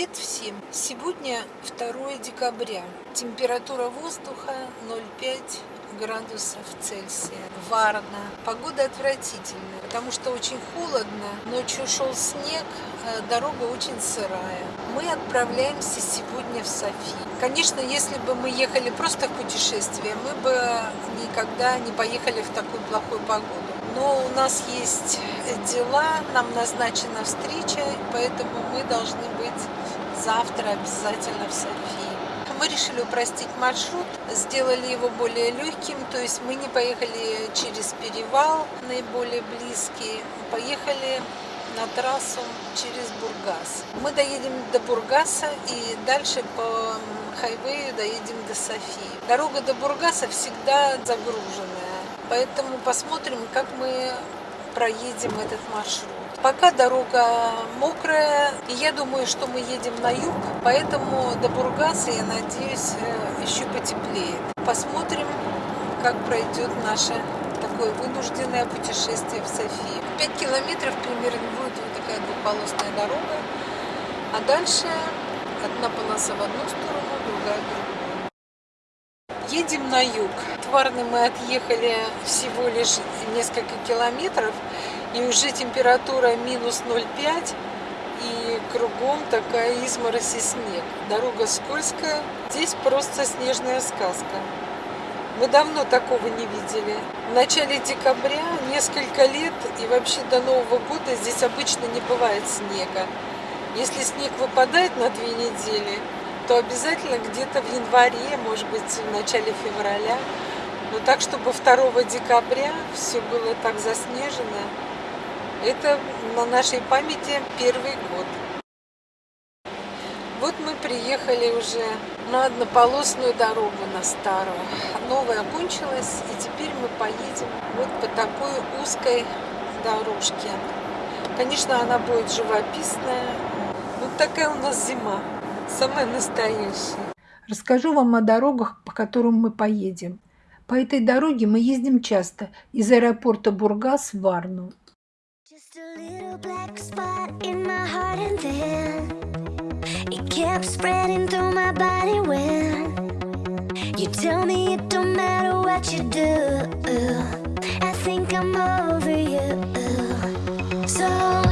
Привет всем! Сегодня 2 декабря. Температура воздуха 0,5 градусов Цельсия. Варно. Погода отвратительная, потому что очень холодно. Ночью шел снег, э, дорога очень сырая. Мы отправляемся сегодня в Софи. Конечно, если бы мы ехали просто в путешествие, мы бы никогда не поехали в такую плохую погоду. Но у нас есть дела, нам назначена встреча, поэтому мы должны быть завтра обязательно в Софии. Мы решили упростить маршрут, сделали его более легким, то есть мы не поехали через перевал, наиболее близкий, поехали на трассу через Бургас. Мы доедем до Бургаса и дальше по хайвею доедем до Софии. Дорога до Бургаса всегда загруженная, поэтому посмотрим, как мы проедем этот маршрут. Пока дорога мокрая, и я думаю, что мы едем на юг, поэтому до Бургаса, я надеюсь, э, еще потеплеет. Посмотрим, как пройдет наше такое вынужденное путешествие в Софию. 5 километров примерно будет вот такая двухполосная дорога, а дальше одна полоса в одну сторону, другая в другую. Едем на юг. Тварны мы отъехали всего лишь несколько километров, и уже температура минус 0,5 и кругом такая изморозь и снег. Дорога скользкая, здесь просто снежная сказка. Мы давно такого не видели. В начале декабря, несколько лет и вообще до Нового года здесь обычно не бывает снега. Если снег выпадает на две недели, то обязательно где-то в январе, может быть, в начале февраля. Но так, чтобы 2 декабря все было так заснежено, это на нашей памяти первый год. Вот мы приехали уже на однополосную дорогу, на старую. Новая кончилась, и теперь мы поедем вот по такой узкой дорожке. Конечно, она будет живописная. Вот такая у нас зима, самая настоящая. Расскажу вам о дорогах, по которым мы поедем. По этой дороге мы ездим часто из аэропорта Бургас в Варну. You tell me it don't matter what you do I think I'm over you So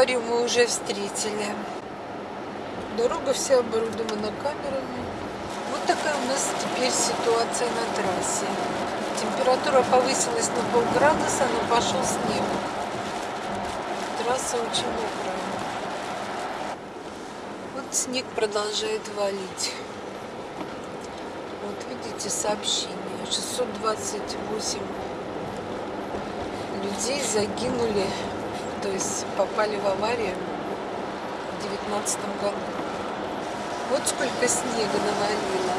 Аварию мы уже встретили. Дорога вся оборудована камерами. Вот такая у нас теперь ситуация на трассе. Температура повысилась на полградуса, но пошел снег. Трасса очень мокрая. Вот снег продолжает валить. Вот видите сообщение. 628 людей загинули то есть попали в аварию в девятнадцатом году. Вот сколько снега навалило.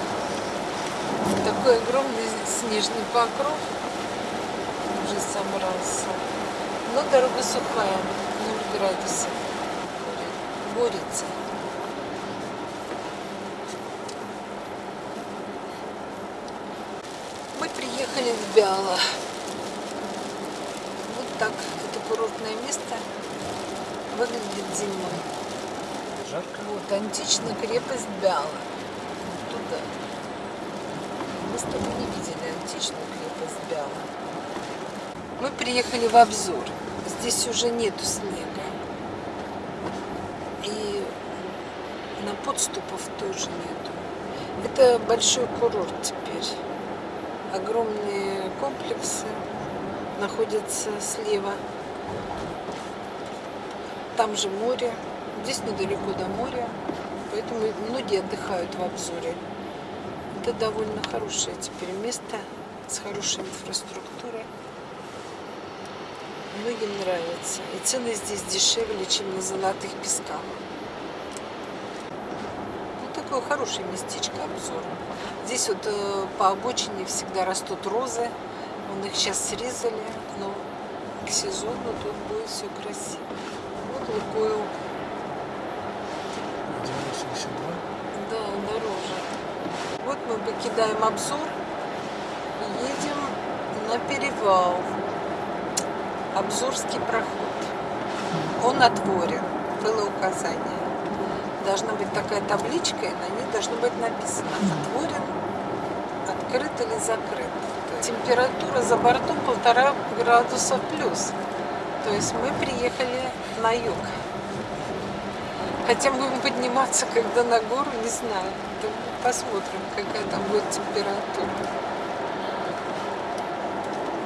Такой огромный снежный покров уже собрался. Но дорога сухая, 0 градусов. Борется. Мы приехали в Бяло. Вот так курортное место выглядит зимой. Жарко? Вот, античная крепость Бяла. туда. Мы с тобой не видели античную крепость Бяла. Мы приехали в обзор. Здесь уже нету снега. И на подступов тоже нету. Это большой курорт теперь. Огромные комплексы находятся слева там же море, здесь недалеко до моря, поэтому многие отдыхают в обзоре. Это довольно хорошее теперь место с хорошей инфраструктурой. Многим нравится. И цены здесь дешевле, чем на золотых песках. Вот так такое хорошее местечко обзор. Здесь вот э, по обочине всегда растут розы. Он их сейчас срезали, но к сезону тут будет все красиво. Вот Лукойл, 1,82. да, дороже. Вот мы покидаем обзор и едем на перевал. Обзорский проход. Он отворен. Было указание. Должна быть такая табличка, и на ней должно быть написано «Отворен, открыт или закрыт». Температура за бортом полтора градуса плюс. То есть мы приехали на юг. Хотя будем подниматься, когда на гору, не знаю. Посмотрим, какая там будет температура.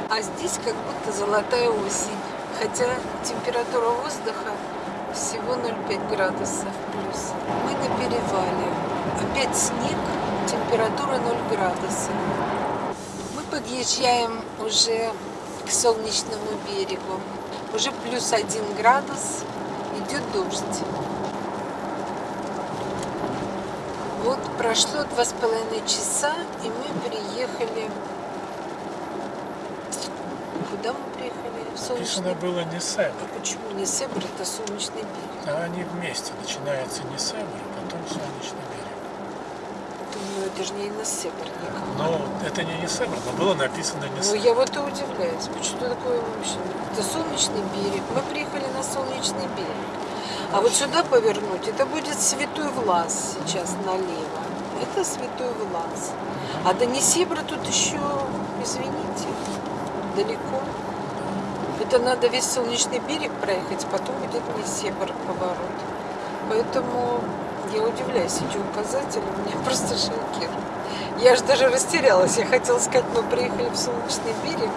А здесь как будто золотая осень. Хотя температура воздуха всего 0,5 градусов плюс. Мы на перевале. Опять снег, температура 0 градусов. Подъезжаем уже к солнечному берегу. Уже плюс 1 градус, идет дождь. Вот прошло два с половиной часа, и мы приехали... Куда мы приехали? В солнечный Написано было не Себр, а почему не Себр, это солнечный берег? а они вместе. Начинается не Себр, потом Солнечный берег. Это же не на Себр никак. Но это не Несебр, но было написано не Ну, я вот и удивляюсь, почему такое вообще? Это солнечный берег. Мы приехали на солнечный берег. А вот сюда повернуть, это будет Святой Влас сейчас налево. Это Святой Влас. А до Несебра тут еще, извините, далеко. Это надо весь солнечный берег проехать, потом будет Несебр поворот. Поэтому я удивляюсь, эти указатели меня просто шокируют. Я же даже растерялась. Я хотела сказать, мы приехали в солнечный берег,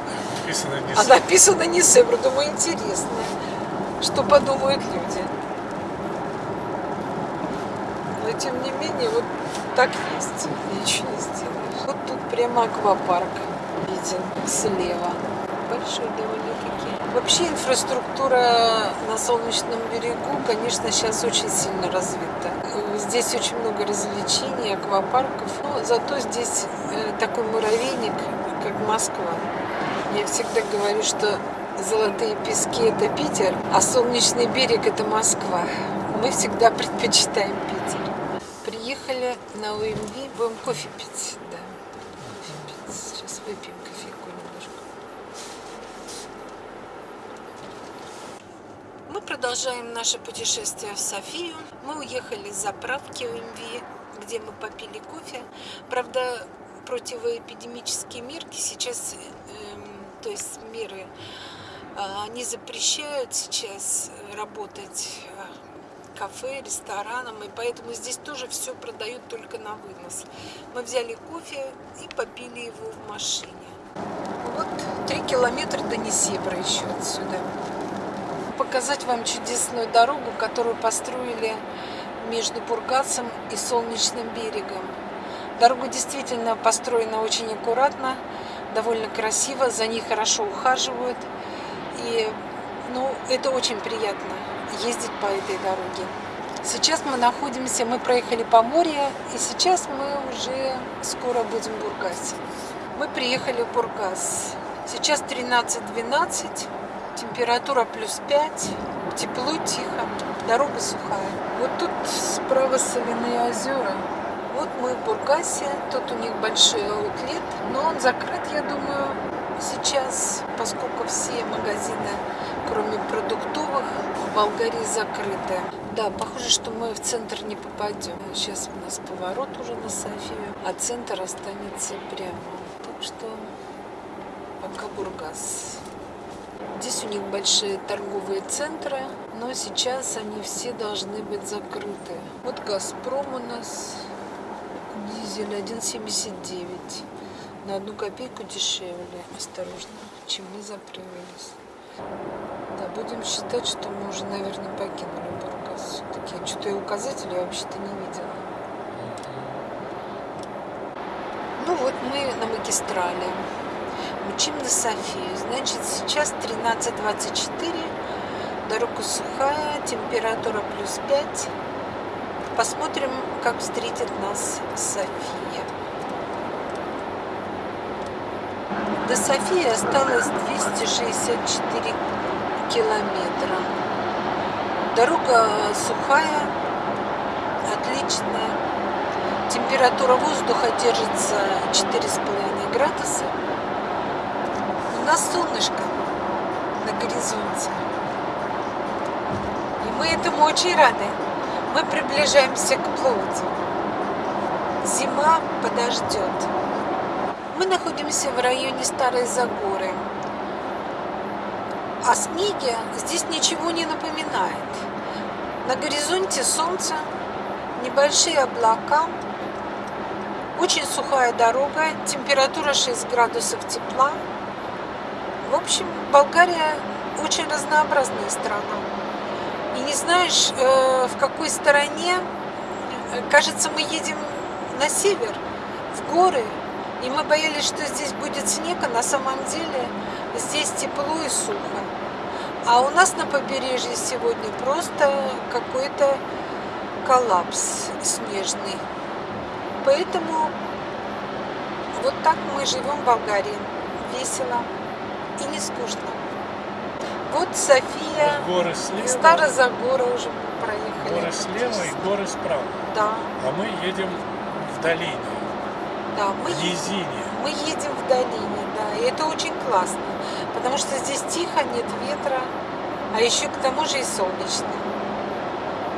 Написано не а написано Несебр. Думаю, интересно, что подумают люди. Но тем не менее, вот так есть. Ничего не сделаешь. Вот тут прямо аквапарк виден слева. Большой довольно-таки. Вообще инфраструктура на Солнечном берегу, конечно, сейчас очень сильно развита. Здесь очень много развлечений, аквапарков. Но зато здесь э, такой муравейник, как Москва. Я всегда говорю, что золотые пески – это Питер, а солнечный берег – это Москва. Мы всегда предпочитаем Питер. Приехали на УМВ, будем кофе пить. Да, кофе пить. Сейчас выпьем продолжаем наше путешествие в Софию. Мы уехали с заправки УМВ, где мы попили кофе. Правда, противоэпидемические мерки сейчас, эм, то есть меры, а, они запрещают сейчас работать э, кафе, ресторанам, и поэтому здесь тоже все продают только на вынос. Мы взяли кофе и попили его в машине. Вот три километра до Несебра еще отсюда. Показать вам чудесную дорогу, которую построили между Бургасом и Солнечным берегом. Дорога действительно построена очень аккуратно, довольно красиво, за ней хорошо ухаживают. И ну, это очень приятно ездить по этой дороге. Сейчас мы находимся, мы проехали по морю, и сейчас мы уже скоро будем в Бургасе. Мы приехали в Бургас. Сейчас 13-12, температура плюс 5, тепло, тихо, дорога сухая. Вот тут справа соляные озера. Вот мы в Бургасе, тут у них большой аутлет, но он закрыт, я думаю, сейчас, поскольку все магазины, кроме продуктовых, в Болгарии закрыты. Да, похоже, что мы в центр не попадем. Сейчас у нас поворот уже на Софию, а центр останется прямо. Так что пока Бургас. Здесь у них большие торговые центры, но сейчас они все должны быть закрыты. Вот Газпром у нас дизель 1,79. На одну копейку дешевле, осторожно, чем мы заправились. Да, будем считать, что мы уже, наверное, покинули Бургас. Все-таки что-то я указателя вообще-то не видела. Ну вот мы на магистрали. Мчим на Софию. Значит, сейчас 13.24. Дорога сухая, температура плюс 5. Посмотрим, как встретит нас София. До Софии осталось 264 километра. Дорога сухая, отличная. Температура воздуха держится 4,5 градуса. У нас солнышко на горизонте. И мы этому очень рады. Мы приближаемся к плоти. Зима подождет. Мы находимся в районе Старой Загоры. О снеге здесь ничего не напоминает. На горизонте солнце, небольшие облака, очень сухая дорога, температура 6 градусов тепла. В общем, Болгария очень разнообразная страна. И не знаешь, э, в какой стороне, кажется, мы едем на север, в горы, и мы боялись, что здесь будет снег, а на самом деле здесь тепло и сухо. А у нас на побережье сегодня просто какой-то коллапс снежный. Поэтому вот так мы живем в Болгарии. Весело и не скучно. Вот София. Горы слева. Старозагора уже проехали. Горы слева и горы справа. Да. А мы едем в долине, Да, мы, в низине. мы едем в долине, да, и это очень классно, потому что здесь тихо, нет ветра, а еще к тому же и солнечно.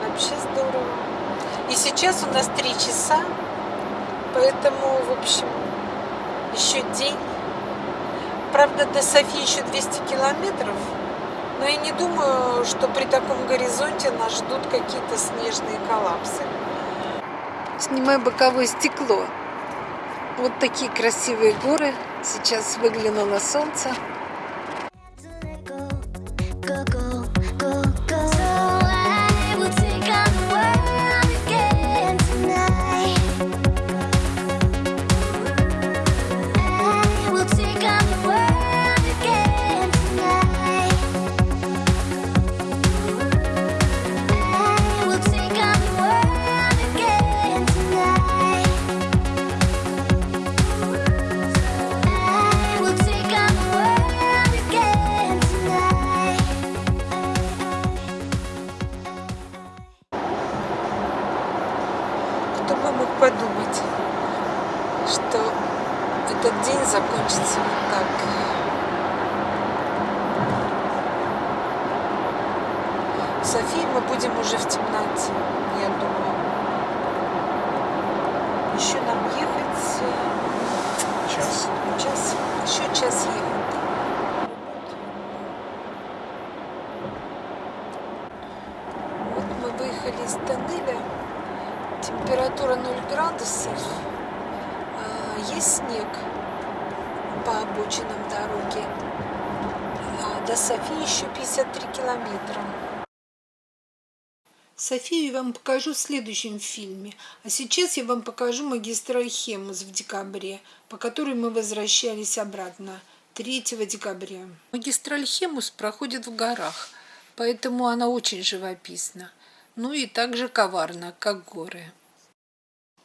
Вообще здорово. И сейчас у нас три часа, поэтому, в общем, еще день. Правда, до Софии еще 200 километров, но я не думаю, что при таком горизонте нас ждут какие-то снежные коллапсы. Снимай боковое стекло. Вот такие красивые горы. Сейчас выглянуло солнце. Снег по обочинам дороги. А до Софии еще 53 километра. Софию я вам покажу в следующем фильме. А сейчас я вам покажу магистраль Хемус в декабре, по которой мы возвращались обратно 3 декабря. Магистраль Хемус проходит в горах, поэтому она очень живописна. Ну и также коварна, как горы.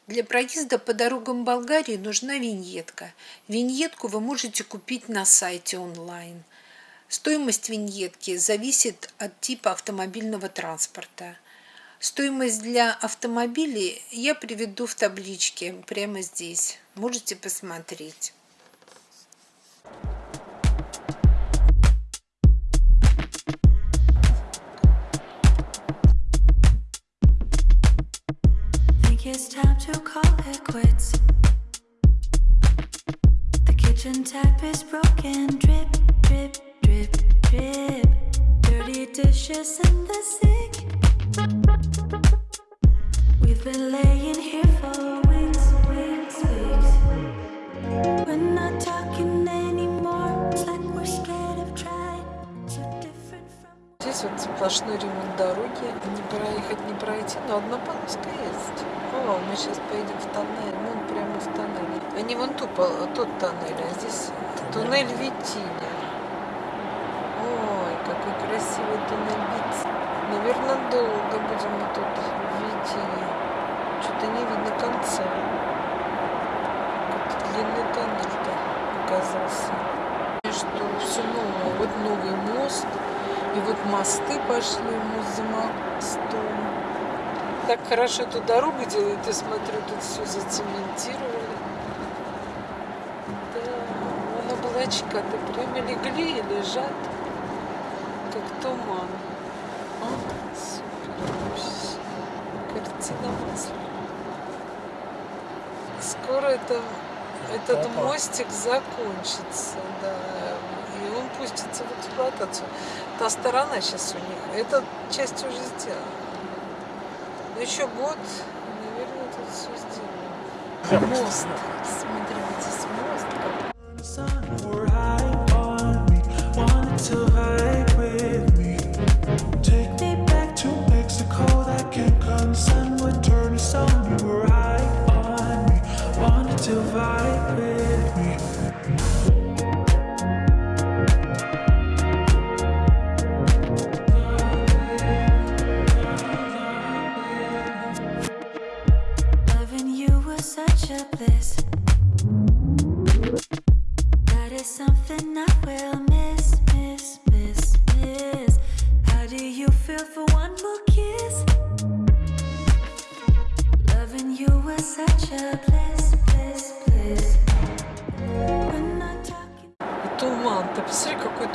Для проезда по дорогам Болгарии нужна виньетка. Виньетку вы можете купить на сайте онлайн. Стоимость виньетки зависит от типа автомобильного транспорта. Стоимость для автомобилей я приведу в табличке прямо здесь. Можете посмотреть. It's time to call it quits. The kitchen tap is broken. Drip, drip, drip, drip. Dirty dishes in the sink. We've been laying here for weeks, weeks, weeks. We're not talking. Вот сплошной ремонт дороги. Не проехать, не пройти, но одна полоска есть. О, мы сейчас поедем в тоннель. Вон прямо в тоннель. А не вон ту, пол- тот тоннель, а здесь туннель Витиня. Ой, какой красивый туннель Витиня. Наверное, долго будем мы тут в Витине. Что-то не видно конца. Длинный тоннель-то оказался. И Что все новое. Вот новый мост. И вот мосты пошли, за мостом. Так хорошо эту дорогу делают, я смотрю, тут все зацементировали. Да, вон облачка-то прямо легли и лежат, как туман. А, супер. Картина масла. Скоро это, этот мостик закончится, да, пустится в эксплуатацию. Та сторона сейчас у них, эта часть уже сделана. Но еще год, наверное, тут все сделано. Мост. Смотри, вот здесь мост. как The sun would turn the sun. You were high on me, wanted to vibe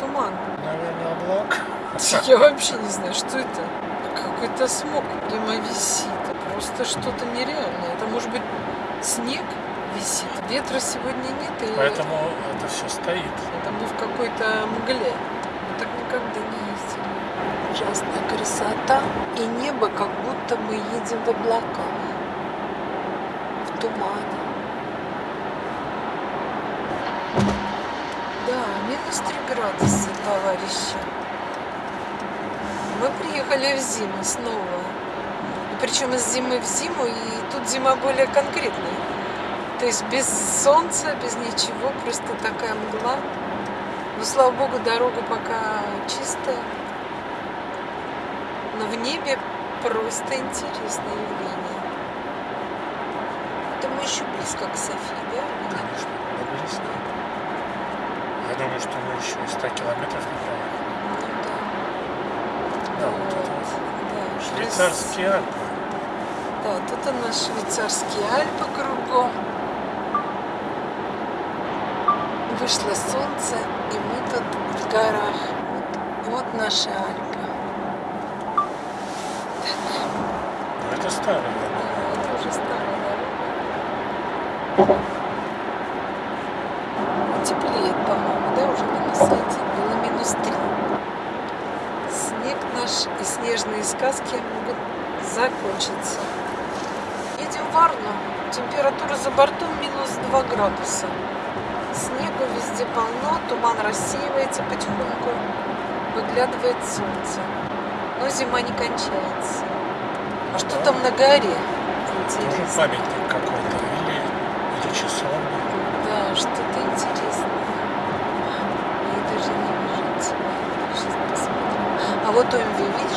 туман. Наверное, облак. Я вообще не знаю, что это. Какой-то смог прямо висит. Просто что-то нереальное. Это может быть снег висит. Ветра сегодня нет. И Поэтому это все стоит. это мы в какой-то мгле. Мы так никогда не ездили. Ужасная красота. И небо, как будто мы едем в облаках. В тумане. Да, минус 3 градуса, товарищи. Мы приехали в зиму снова. И причем из зимы в зиму, и тут зима более конкретная. То есть без солнца, без ничего, просто такая мгла. Но, слава богу, дорога пока чистая. Но в небе просто интересное явление. Это мы еще близко к Софии, да? мы близко. Думаю, что мы еще и 100 километров не проехали. Ну да. Вот это вот. Швейцарские Альпы. Да, тут у нас швейцарские Альпы кругом. Вышло солнце, и мы тут в горах. Вот, вот наши Альпы. Но это старые. Да, это уже старая дорога. Теплеет, по-моему, да, уже минус один. Было минус три. Наш и снежные сказки могут закончиться. Едем в Варну. Температура за бортом минус 2 градуса. Снегу везде полно, туман рассеивается потихоньку, выглядывает солнце. Но зима не кончается. А что там на горе? Интересно. памятник какой-то. Или, или часовня. Да, что-то интересное. Я даже